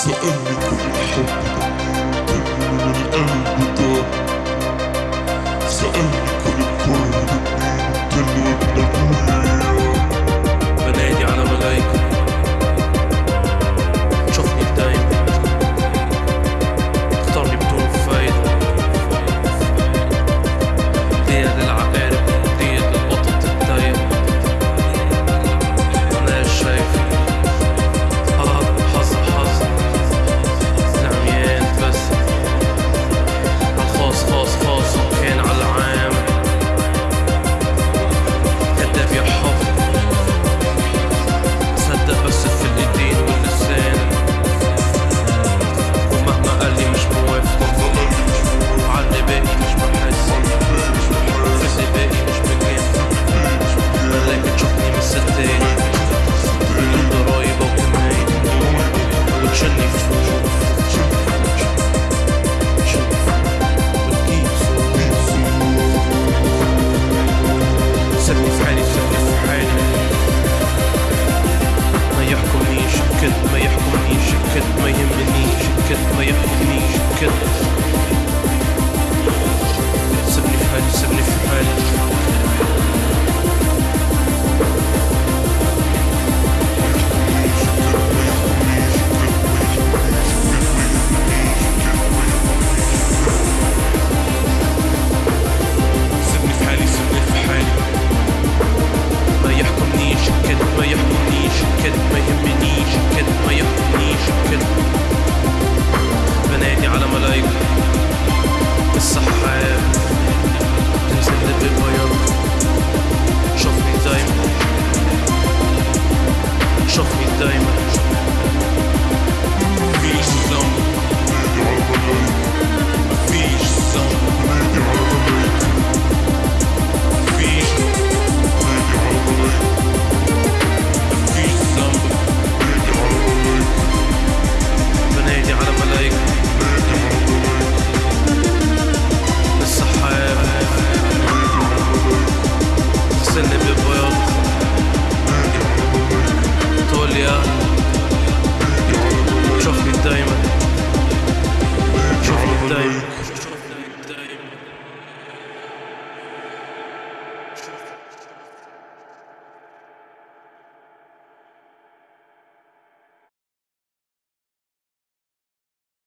c'est un micro. could play a Phoenician. zone.